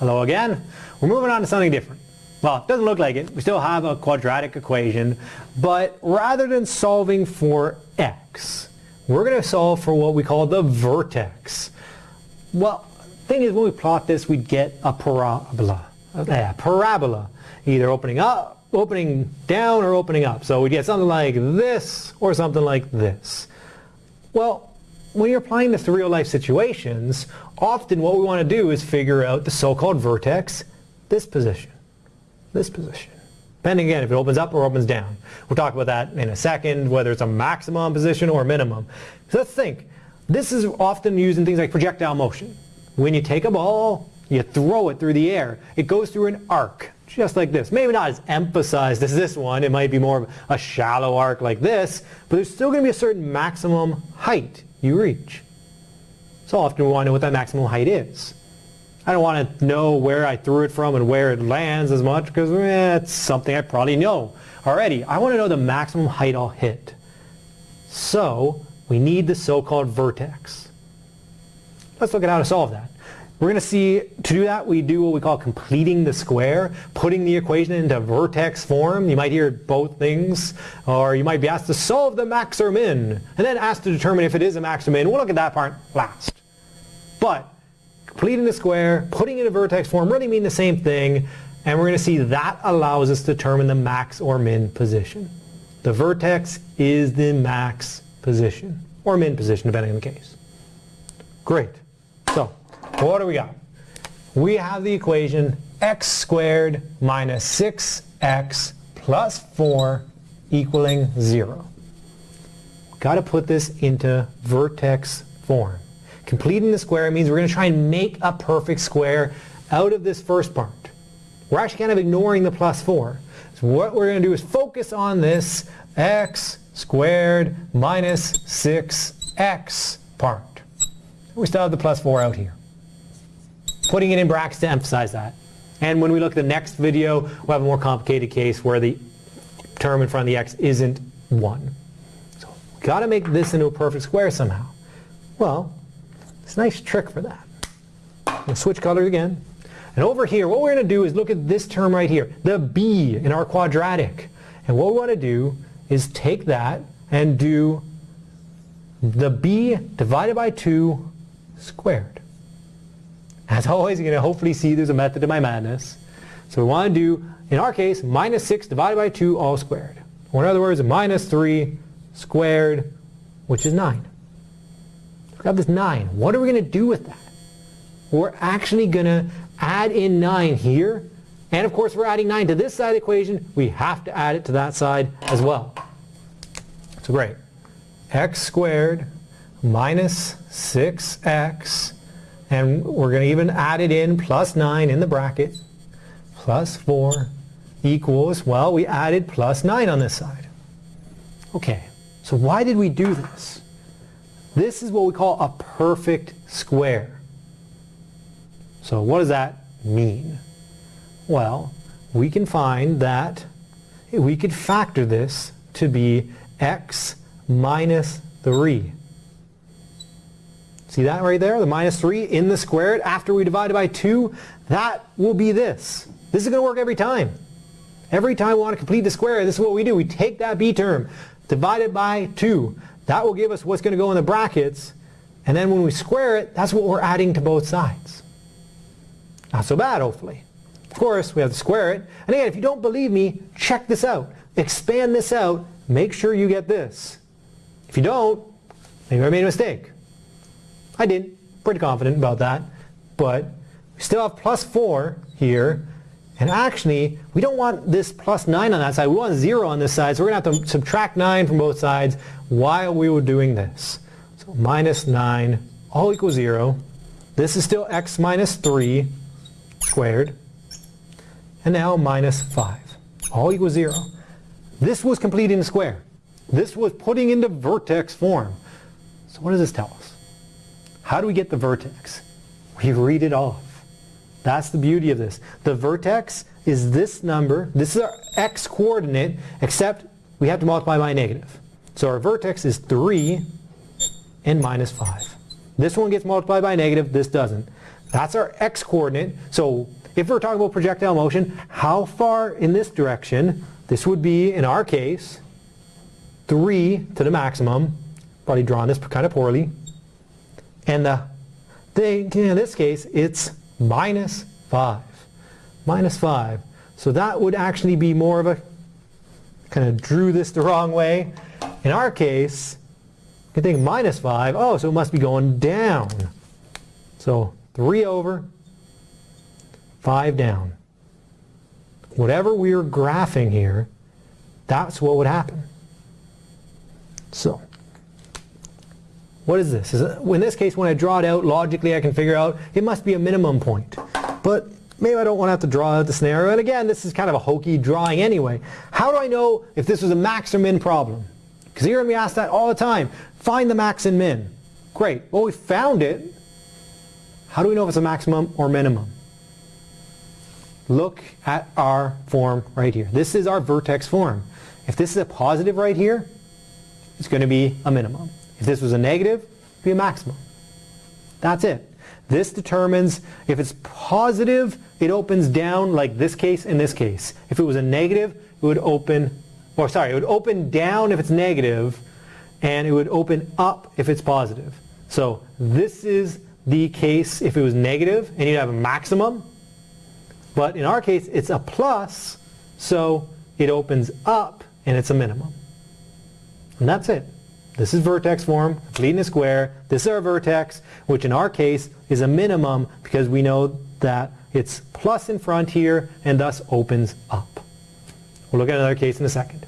Hello again. We're moving on to something different. Well, it doesn't look like it. We still have a quadratic equation, but rather than solving for x, we're going to solve for what we call the vertex. Well, thing is when we plot this, we get a parabola. Yeah, parabola, either opening up, opening down, or opening up. So we get something like this, or something like this. Well, when you're applying this to real life situations, often what we want to do is figure out the so-called vertex, this position, this position. Depending again if it opens up or opens down. We'll talk about that in a second, whether it's a maximum position or a minimum. So let's think. This is often used in things like projectile motion. When you take a ball, you throw it through the air. It goes through an arc, just like this. Maybe not as emphasized as this one. It might be more of a shallow arc like this, but there's still going to be a certain maximum height you reach. So often we want to know what that maximum height is. I don't want to know where I threw it from and where it lands as much because eh, it's something I probably know already. I want to know the maximum height I'll hit. So we need the so-called vertex. Let's look at how to solve that. We're going to see, to do that, we do what we call completing the square, putting the equation into vertex form. You might hear both things, or you might be asked to solve the max or min, and then asked to determine if it is a max or min. We'll look at that part last. But completing the square, putting it in vertex form really mean the same thing, and we're going to see that allows us to determine the max or min position. The vertex is the max position, or min position, depending on the case. Great. So, what do we got? We have the equation x squared minus 6x plus 4 equaling 0. Got to put this into vertex form. Completing the square means we're going to try and make a perfect square out of this first part. We're actually kind of ignoring the plus 4. So what we're going to do is focus on this x squared minus 6x part. We still have the plus 4 out here putting it in brackets to emphasize that. And when we look at the next video, we'll have a more complicated case where the term in front of the x isn't 1. So we've got to make this into a perfect square somehow. Well, it's a nice trick for that. We'll switch colors again. And over here, what we're going to do is look at this term right here, the b in our quadratic. And what we want to do is take that and do the b divided by 2 squared. As always, you're going to hopefully see there's a method to my madness. So we want to do, in our case, minus 6 divided by 2 all squared. Or in other words, minus 3 squared, which is 9. We've this 9. What are we going to do with that? We're actually going to add in 9 here. And of course, we're adding 9 to this side of the equation. We have to add it to that side as well. So great. x squared minus 6x and we're going to even add it in plus 9 in the bracket plus 4 equals, well, we added plus 9 on this side. Okay, so why did we do this? This is what we call a perfect square. So what does that mean? Well, we can find that we could factor this to be x minus 3. See that right there? The minus 3 in the squared after we divide by 2? That will be this. This is going to work every time. Every time we want to complete the square, this is what we do. We take that b term, divide it by 2. That will give us what's going to go in the brackets. And then when we square it, that's what we're adding to both sides. Not so bad, hopefully. Of course, we have to square it. And again, if you don't believe me, check this out. Expand this out. Make sure you get this. If you don't, maybe I made a mistake. I did. Pretty confident about that. But we still have plus 4 here. And actually, we don't want this plus 9 on that side. We want 0 on this side. So we're going to have to subtract 9 from both sides while we were doing this. So minus 9 all equals 0. This is still x minus 3 squared. And now minus 5 all equals 0. This was completing the square. This was putting into vertex form. So what does this tell us? How do we get the vertex? We read it off. That's the beauty of this. The vertex is this number. This is our x coordinate, except we have to multiply by negative. So our vertex is 3 and minus 5. This one gets multiplied by negative. This doesn't. That's our x-coordinate. So if we're talking about projectile motion, how far in this direction? This would be, in our case, 3 to the maximum. Probably drawn this kind of poorly. And uh, the thing, in this case, it's minus 5. Minus 5. So that would actually be more of a, kind of drew this the wrong way. In our case, you think minus 5. Oh, so it must be going down. So 3 over, 5 down. Whatever we are graphing here, that's what would happen. So, what is this? Is it, in this case, when I draw it out, logically I can figure out it must be a minimum point. But maybe I don't want to have to draw out the scenario. And again, this is kind of a hokey drawing anyway. How do I know if this was a max or min problem? Because you hear me ask that all the time. Find the max and min. Great. Well, we found it. How do we know if it's a maximum or minimum? Look at our form right here. This is our vertex form. If this is a positive right here, it's going to be a minimum. If this was a negative, it would be a maximum. That's it. This determines if it's positive, it opens down like this case and this case. If it was a negative, it would open, or sorry, it would open down if it's negative, and it would open up if it's positive. So this is the case if it was negative, and you'd have a maximum. But in our case, it's a plus, so it opens up, and it's a minimum. And that's it. This is vertex form, leading a square. This is our vertex, which in our case is a minimum because we know that it's plus in front here and thus opens up. We'll look at another case in a second.